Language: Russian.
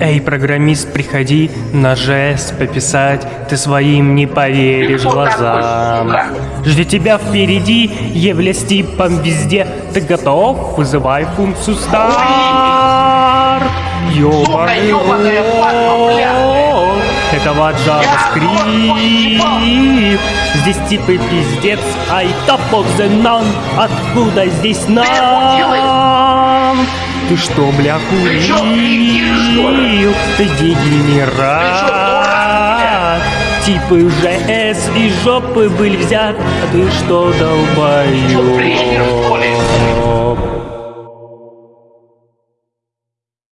Эй, программист, приходи на жест пописать, ты своим не поверишь глазам. Ждет тебя впереди, являясь типом везде, ты готов? Вызывай функцию старт. Ёбаный этого JavaScript. Здесь типы пиздец, ай топ of the none. Откуда здесь нам? Ты что, бля, курил? Ты дегенерат. Типы уже С и жопы были взят, а ты что, долбоёб?